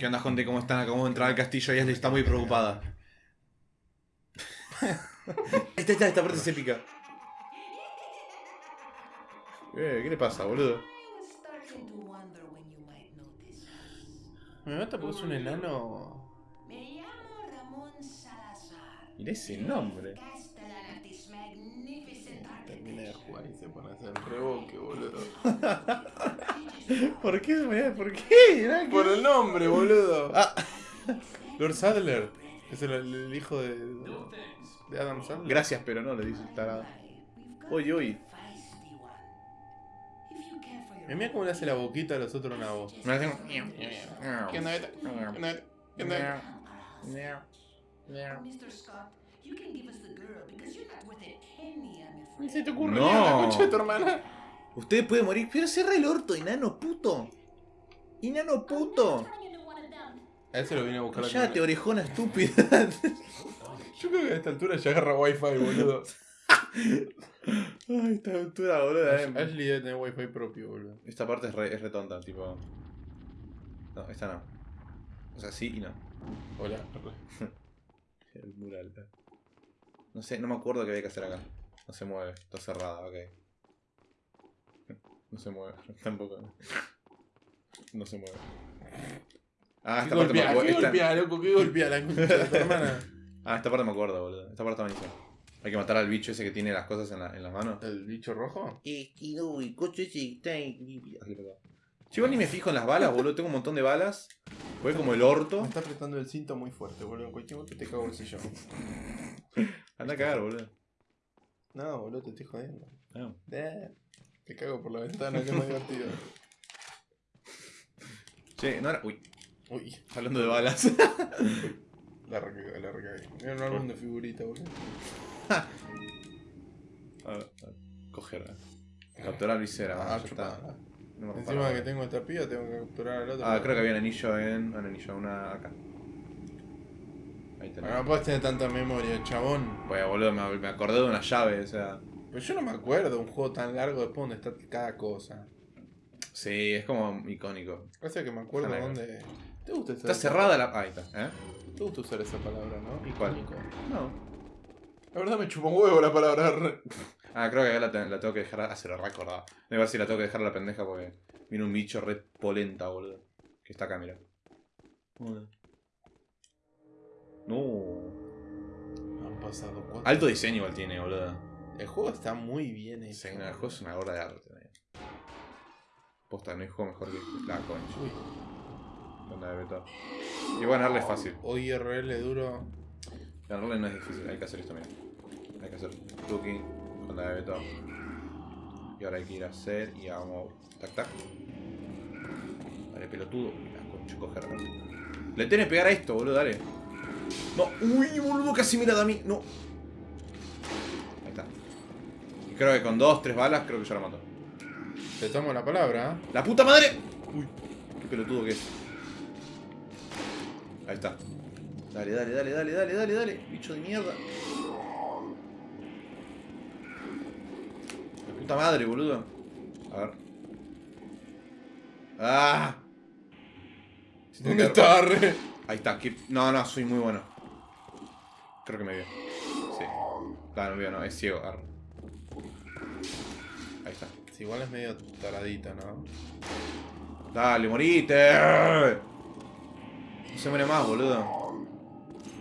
¿Qué onda, gente? ¿Cómo están? Acabamos de entrar al castillo y Ashley está muy preocupada. esta, esta, esta parte se pica. Eh, ¿Qué le pasa, boludo? Me mata porque es un enano. Me llamo Ramón Salazar. Mirá ese nombre. Termina de jugar y se pone a hacer reboque, boludo. ¿Por qué? ¿Por qué? Por el nombre, boludo. Ah, Lord Sadler. Es el, el hijo de, de Adam Sandler. gracias, pero no, le dice el tarado. Uy, uy. Me mira cómo le hace la boquita a los otros nabos. Me hacen- ¿Qué onda, Beta? ¿Qué onda, Beta? ¿Qué onda? Mr. Scott, you can give us the girl because you're not worth a penny, I'm Ni afraid. se te ocurre No. nada, la concha de tu hermana. Usted puede morir, pero cierra el orto, enano puto. Enano puto. A él se lo vine a buscar Cállate, cámara. orejona estúpida. Yo creo que a esta altura ya agarra wifi, boludo. Ay, esta altura, boludo. eh. Ashley debe tener wifi propio, boludo. Esta parte es re, es re tonta, tipo. No, esta no. O sea, sí y no. Hola. El mural. eh. No sé, no me acuerdo qué había que hacer acá. No se mueve, está cerrada, ok. No se mueve, tampoco. No se mueve. Ah, ¿Qué esta parte me golpea, acuerdo. ¿Qué golpea, loco? ¿Qué golpea la concha de tu hermana? Ah, esta parte me acuerdo, boludo. Esta parte está buenísima. Hay que matar al bicho ese que tiene las cosas en, la, en las manos. ¿El bicho rojo? Y, y, uy, coche ese está. Yo ni me fijo en las balas, boludo. Tengo un montón de balas. Fue como el orto. Me está apretando el cinto muy fuerte, boludo. En cualquier momento te cago en el sillón. Anda a cagar, boludo. No, boludo, te estoy jodiendo. No. Eh, Te cago por la ventana, que es más divertido. Che, no era. Uy, Uy, hablando de balas. la recagué, la recagué. Era un álbum de figuritas, boludo. A ver, a ver. Coger. eh. Capturar visera. Ah, ya está. No me Encima que tengo esta piba, tengo que capturar al otro. Ah, creo que había un anillo en. Un anillo, una acá. Ahí Bueno, tenés. no puedes tener tanta memoria, chabón. Pues boludo, me, me acordé de una llave, o sea. Pero yo no me acuerdo un juego tan largo después donde está cada cosa. Sí, es como icónico. Parece que me acuerdo Está largo. dónde. ¿Te gusta usar Está esa- cerrada la. Ahí está, ¿eh? Te gusta usar esa palabra, ¿no? ¿Y cuál? No. La verdad me chupa un huevo la palabra. re- Ah, creo que acá la, te- la tengo que dejar. Ah, se lo recordaba. Voy a ver si la tengo que dejar a la pendeja porque viene un bicho re polenta, boludo. Que está acá, mira. No. Han pasado cuatro. Alto diseño igual tiene, boludo. El juego está muy bien hecho. Sí, no, el juego es una obra de arte. Posta, no hay juego mejor que la concha. Uy, Onda de beta. Y bueno, darle es fácil. o IRL duro. Ganarle no es difícil, hay que hacer esto, mira. Hay que hacer tuki, onda de beta. Y ahora hay que ir a hacer y vamos. Tac tac. Dale, pelotudo. Mira, concha, coger. Le tenés que pegar a esto, boludo, dale. No, uy, boludo, casi la da a mí. No. Creo que con dos, tres balas, creo que ya la mató. Te tomo la palabra. ¿eh? ¡La puta madre! Uy, qué pelotudo que es. Ahí está. Dale, dale, dale, dale, dale, dale, dale. Bicho de mierda. La puta madre, boludo. A ver. ¡Ah! ¿Dónde está, re? Ahí está. No, no, soy muy bueno. Creo que me vio. Sí. Claro, no me vio, no. Es ciego. arre. Ahí está. Igual es medio taradito, ¿no? Dale, morite. No se muere más, boludo.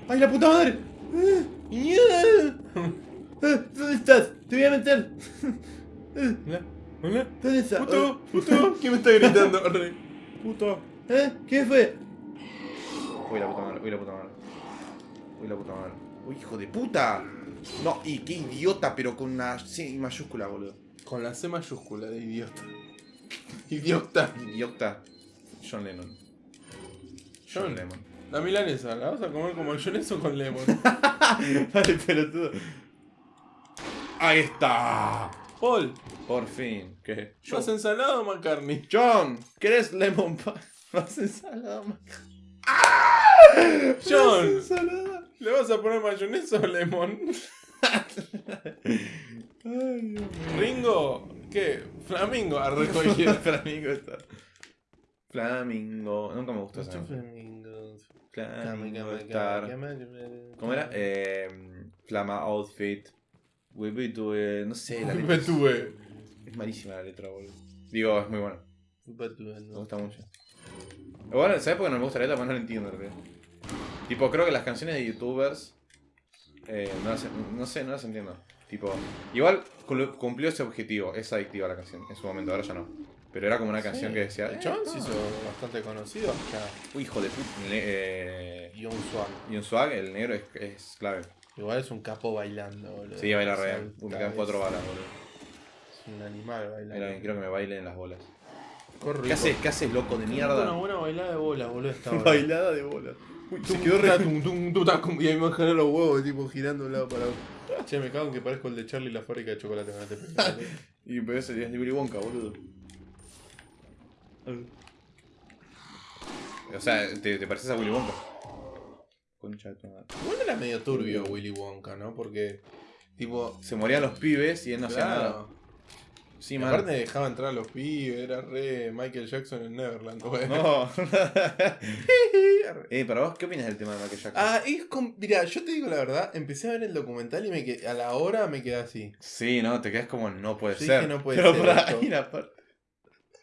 ¡Ay, la puta madre! Eh, ¿Dónde estás? Te voy a meter. Hola, hola. ¿Dónde estás? Puto, puto. ¿Quién me está gritando? Puto. ¿Eh? ¿Qué fue? Uy, la puta madre, uy, la puta madre. Uy, la puta madre. Uy, hijo de puta. No, y qué idiota, pero con una C mayúscula, boludo. Con la C mayúscula de idiota. Idiota. Idiota. John Lennon. John John. Lennon. La milanesa, ¿la vas a comer como el o con lemon? Dale, pelotudo. Ahí está. Paul, Por fin. ¿Qué? ¿más ensalada o McCartney? John, ¿querés lemon pie? ¿Vas ensalada? John. ensalada? ¿Le vas a poner mayonesa o lemon? Ay. Ringo, ¿qué? Flamingo, arre cualquiera. Flamingo está. Flamingo. Nunca me gustó nombre. flamingos. Flamingo Star. ¿Cómo era? Eh, Flama Outfit. We be to, eh, no sé, la letra es, Betue. es malísima la letra, boludo. Digo, es muy buena. Betue, Me no. gusta mucho. Bueno, ¿sabes por qué no me gusta la letra? Porque no la entiendo, en realidad. Tipo, creo que las canciones de youtubers. eh, no, las, no sé, no las entiendo. Tipo, igual cumplió ese objetivo. Es adictiva la canción en su momento, ahora ya no. Pero era como una canción Sí. que decía. El eh, chabón se hizo bastante conocido. Uy, hijo de puta. Eh, Y un swag. y un swag, el negro es, es clave. Igual es un capo bailando, boludo. Sí, baila real. Uy, me quedan cuatro balas, boludo. Es un animal bailando. Mira, quiero que me bailen las bolas. Corre, ¿Qué haces, ¿Qué haces, loco de Una mierda? buena bailada de bola, boludo. Esta hora. Bailada de bolas. Uy, se quedó re. Y ahí me bajan los huevos, tipo girando de un lado para otro. Che, me cago en que parezco el de Charlie la fábrica de chocolate. Te Y pero ese es de Willy Wonka, boludo. O sea, te, te pareces a Willy Wonka. Concha de tu madre. Igual era medio turbio Willy Wonka, ¿no? Porque, tipo. Se morían los pibes y él no hacía nada. Sí, man. aparte dejaba entrar a los pibes, era re Michael Jackson en Neverland, güey. No. eh, para vos, ¿qué opinas del tema de Michael Jackson? Ah, es con... Mira, yo te digo la verdad, empecé a ver el documental y me quedé- a la hora me quedé así. Sí, no, te quedas como no puede Yo ser. dije, no puede Pero ser pará, esto. hay una parte-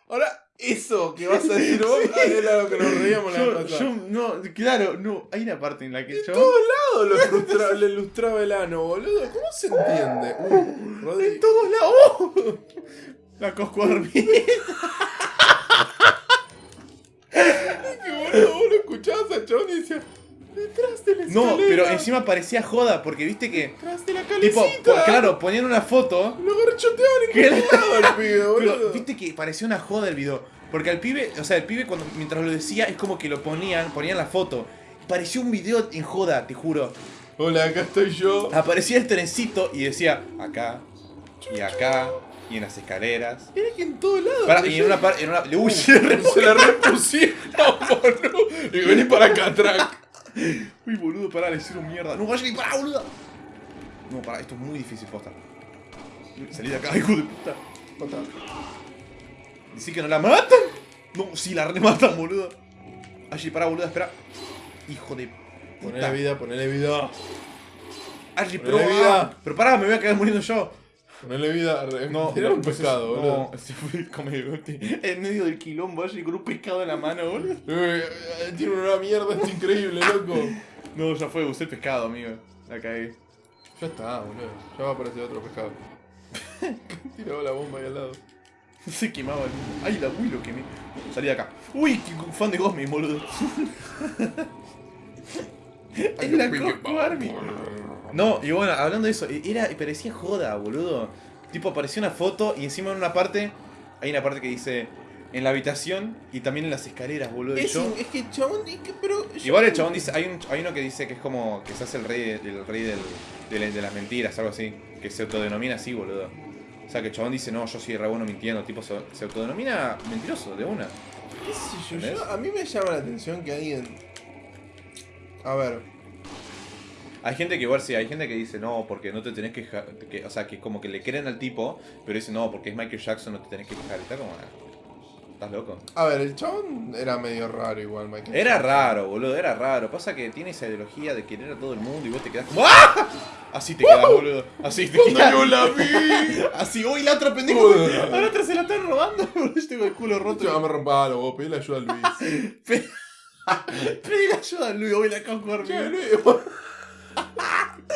Ahora, eso que vas a decir vos era lo que nos reíamos la Yo, pasada. yo, no, claro, no, hay una parte en la que yo. Todo lo ilustra- le ilustraba el ano, boludo. ¿Cómo se entiende? Uh, Rodri- En todos lados. La cosco dormida. que boludo, vos lo escuchabas al chabón y decías, detrás de la escalera. No, pero encima parecía joda, porque viste que. Detrás de la Tipo, calecita. po- claro, ponían una foto. Lo garchoteaban en lado al pibe, Pero boludo. viste que parecía una joda el video. Porque al pibe, o sea, el pibe cuando mientras lo decía es como que lo ponían, ponían la foto. Parecía un video en joda, te juro. Hola, acá estoy yo. Aparecía el trencito y decía acá, y acá, y en las escaleras. Era que en todos lados. Pará, y en una parte. Uy, se la repusieron, boludo. Y vení para acá atrás. Uy, boludo, pará, le hicieron mierda. No, vaya, pará, boludo. No, pará, esto es muy difícil, posta. Salí de acá, hijo de puta. Decí que no la matan. No, sí, la rematan, boludo. Ashley, pará, boludo, espera. Hijo de Ponele puta. vida, ponele vida. Ashley, pero. Ponele vida. ah, pero pará, me voy a quedar muriendo yo. Ponele vida. re- No, era no, un pues pescado, es- boludo. No, se fue como en medio del quilombo, Ashley con un pescado en la mano, boludo. Eh, eh, Tiene una mierda, es increíble, loco. No, ya fue, usé el pescado, amigo. La caí. Ya está, boludo. Ya va a aparecer otro pescado. Tiraba la bomba ahí al lado. Se quemaba el. ¡Ay, la Willow que me. Salí de acá. ¡Uy! qué fan de Gosmin, boludo! es la Cosco Army. No, y bueno, hablando de eso, era, parecía joda, boludo. Tipo, apareció una foto y encima en una parte. Hay una parte que dice. En la habitación y también en las escaleras, boludo. Es, yo- es que el chabón. es que- pero Igual el chabón dice, hay, un, hay uno que dice que es como que se hace el rey, el rey del, de, la- de las mentiras, algo así, que se autodenomina así, boludo. O sea, que el chabón dice, no, yo soy re bueno mintiendo, tipo, se, se autodenomina mentiroso, de una. ¿Qué sé. Yo- A mí me llama la atención que alguien. A ver. Hay gente que igual sí, hay gente que dice, no, porque no te tenés que, o sea, que como que le creen al tipo, pero dice, no, porque es Michael Jackson, no te tenés que quejar, está como, ah, ¿estás loco? A ver, el chabón era medio raro igual, Michael. Era Jackson. raro, boludo, era raro. Pasa que tiene esa ideología de querer a todo el mundo y vos te quedás como, ¡ah! Así te quedas, boludo. Así te quedas. yo la vi. Así, uy, la otra pendejo. Uy. A la otra se la están robando. Yo tengo el culo roto. Yo me rompa los vos, pedile ayuda a Luis. Pedí ayuda a Luis, hoy la acabo de. Luis.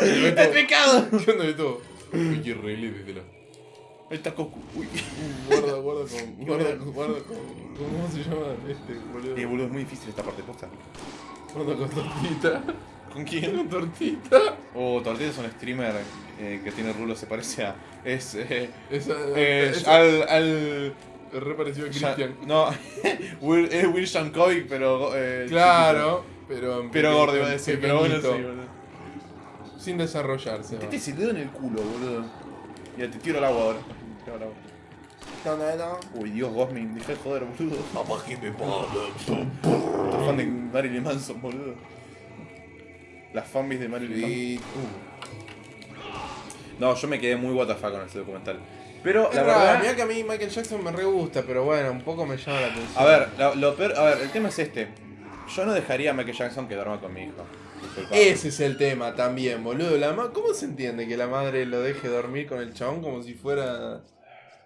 ¡El pecado! ¿Qué onda de todo? Uy, qué horrible, díselo. Ahí está Coscu. Uy. Guarda, guarda con. Guarda, guarda con. ¿Cómo se llama este, boludo? Eh, boludo, es muy difícil esta parte posta. Guarda con tortita. ¿Con quién? Con tortita. Oh, Tortilla es un streamer eh, que tiene rulo, se parece a. Es. Eh, Esa. eh, esa- al. al es re parecido a ya- Christian. no, Will, es Will Shankovic, pero. Eh, Claro, pero. chiquito. Pero gordo iba a decir, pero bueno, sí, boludo. Sin desarrollarse. Metete ese dedo en el culo, boludo. Mira, te tiro al agua ahora. Tiro al agua. Uy, Dios, Gosmin, deja de joder, boludo. Papá que me paga. Sos fan de Marilyn Manson, boludo. Las fanbase de Marilyn Manson. No, yo me quedé muy WTF con ese documental. Pero Es la raro, verdad. mirá que a mí Michael Jackson me re gusta, pero bueno, un poco me llama la atención. A ver, lo, lo peor. A ver, el tema es este. Yo no dejaría a Michael Jackson que duerma con mi hijo. Ese es el tema también, boludo. La ma- ¿Cómo se entiende que la madre lo deje dormir con el chabón como si fuera...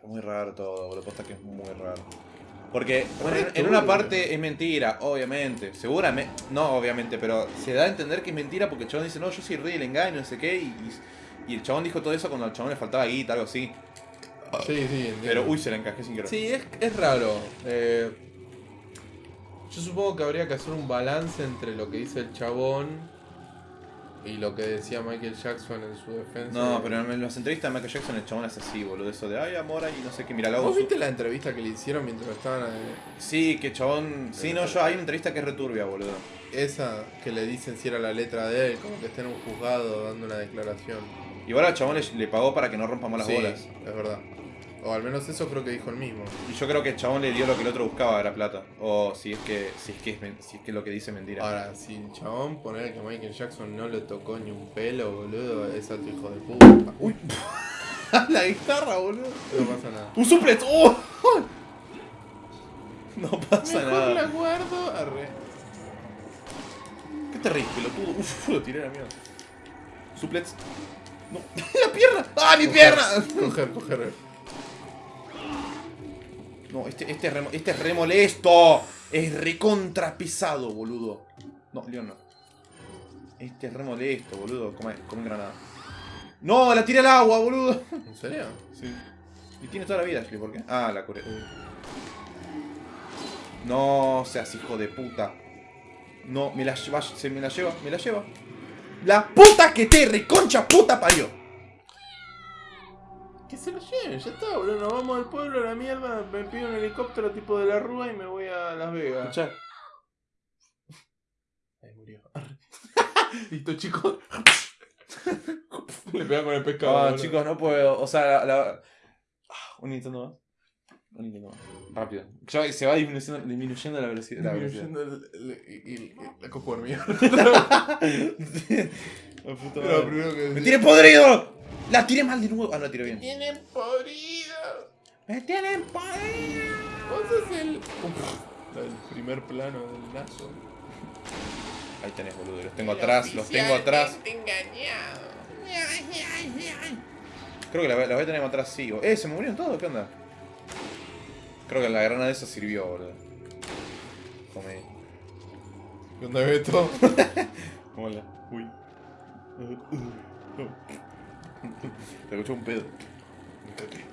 Muy raro todo, boludo. Posta que es muy raro. Porque, bueno, en, una parte es mentira, obviamente. Seguramente. No, obviamente, pero se da a entender que es mentira porque el chabón dice, no, yo soy rey del engaño, no sé qué. Y, y el chabón dijo todo eso cuando al chabón le faltaba guita, algo así. Sí, sí, entiendo. Pero, uy, se le encajé sin querer. Sí, es, es raro. Eh, yo supongo que habría que hacer un balance entre lo que dice el chabón y lo que decía Michael Jackson en su defensa. No, pero en las entrevistas de Michael Jackson el chabón es así, boludo. Eso de, ay, amor, y no sé qué, mira, la ¿Vos viste la entrevista que le hicieron mientras estaban... eh, Sí, que chabón. Sí, no, yo hay una entrevista que es returbia, boludo. esa que le dicen si era la letra de él, como que está en un juzgado dando una declaración. Igual al chabón le, le pagó para que no rompamos las Sí, bolas. es verdad. O al menos eso creo que dijo el mismo. Y yo creo que el chabón le dio lo que el otro buscaba, era plata. O si es que, si es que es, si es que lo que dice mentira. Ahora, si el chabón poner que Michael Jackson no le tocó ni un pelo, boludo, es alto hijo de puta. Uy, la guitarra, boludo. no pasa nada. ¡Un suplex! ¡Oh! No pasa Mejor nada. la guardo. Arre. ¿Qué te reís, pelotudo? Uf, lo tiré a la mierda. Suplex. No. ¡La pierna! ¡Ah, mi pierna! Coger, coger. No, este, este, es re, este es re molesto. Es recontra pesado, boludo. No, Leon no. Este es re molesto, boludo. Come, come granada. No, la tiré al agua, boludo. ¿En serio? Sí. Y tiene toda la vida, Ashley, ¿por qué? Ah, la curé. No seas hijo de puta. No, me la lleva, se me la lleva, me la lleva. La puta que te reconcha puta parió. Que se lo lleven, ya está, boludo. Nos vamos al pueblo a la mierda. Me pido un helicóptero tipo de la Rúa y me voy a Las Vegas. Escuchá. Ahí murió. Listo, chicos. Le pega con el pescado. Boludo. chicos, no puedo. O sea, la. la- Ah, Un Nintendo más. Un Nintendo más. Rápido. Ya se va disminuyendo, disminuyendo la velocidad. La velocidad. Disminuyendo el- la Era lo primero que ¡Me tiré podrido! La tiré mal de nuevo. Ah, no la tiré bien. Tienen podrido. ¡Me tienen podrido! Vos sos el. Uf, el primer plano del lazo. Ahí tenés, boludo. Los tengo atrás, los tengo atrás. engañado. Creo que la, la voy a tener atrás, sí. Eh, se me murieron todos, ¿qué onda? Creo que la granada esa sirvió, boludo. Come. ¿Qué onda, Beto? Hola. Uy. Te escuché un pedo. Me cagué.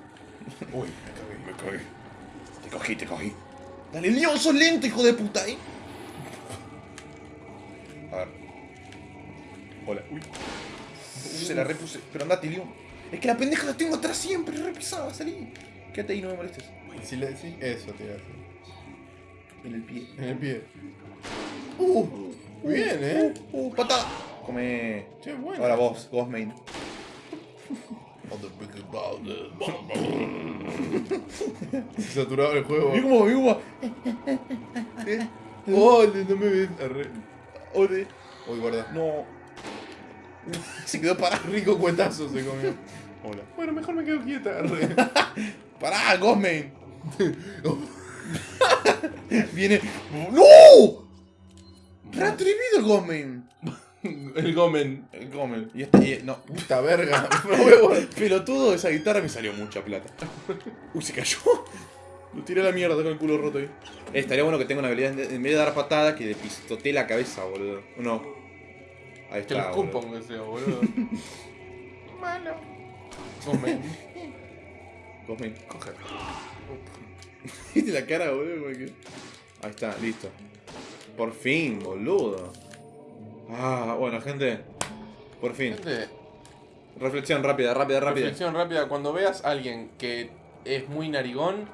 Uy, me cagué. Me cagué. Te cogí, te cogí. Dale, Leon, sos lento, hijo de puta, ¿eh? A ver. Hola. Uy. Uf, se la repuse. Pero andate, Leon. Es que la pendeja la tengo atrás siempre, re pesada, salí. Quédate ahí, no me molestes. Si le decís eso, te decir. En el pie. En el pie. Uh, Bien, eh. Uh, uh, patada. Come. Che, bueno. Ahora vos, vos main. Saturado el juego. Mira cómo, mira cómo. Eh, Ole, no me ves. Arre. Ole. Uy, guarda. No. Se quedó parado. Rico cuetazo se comió. Hola. Bueno, mejor me quedo quieta. Arre. Pará. Viene. ¡No! Reatrevido el. El gomen. El Gosmain. Y este. y- no. Puta verga. A guardar. Pelotudo, esa guitarra me salió mucha plata. Uy, se cayó. Lo tiré a la mierda con el culo roto ahí. Eh, estaría bueno que tenga una habilidad de- en vez de dar patada que le pistotee la cabeza, boludo. No. Ahí Que está. boludo. aunque sea, boludo. Malo. Gomen. Gosmain. Coger. ¿Viste la cara, boludo? Como que- Ahí está, listo. Por fin, boludo. Ah, bueno, gente. Por fin. Gente, Reflexión rápida, rápida, rápida. reflexión rápida. Cuando veas a alguien que es muy narigón,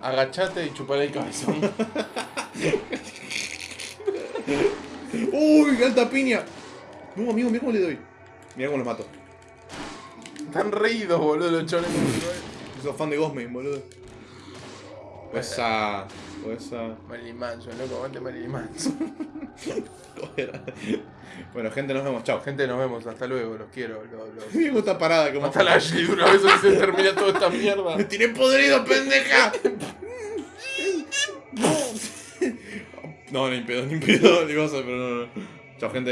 agachate y chupale el cabezón. ¡Uy, alta piña! No, amigo, mira cómo le doy. Mira cómo los mato. Están reídos, boludo, los chones. Soy fan de Gosmain, boludo. O esa. O esa. Marilyn Manson, loco, aguante Marilyn Manson. Bueno, gente, nos vemos. Chao. Gente, nos vemos. Hasta luego. Los quiero. Los, los- Me gusta parada como. Hasta la Ashley de una vez se termina toda esta mierda. ¡Me tiré podrido, pendeja! no, ni pedo, ni pedo, ni cosa, pero no, no. Chao, gente.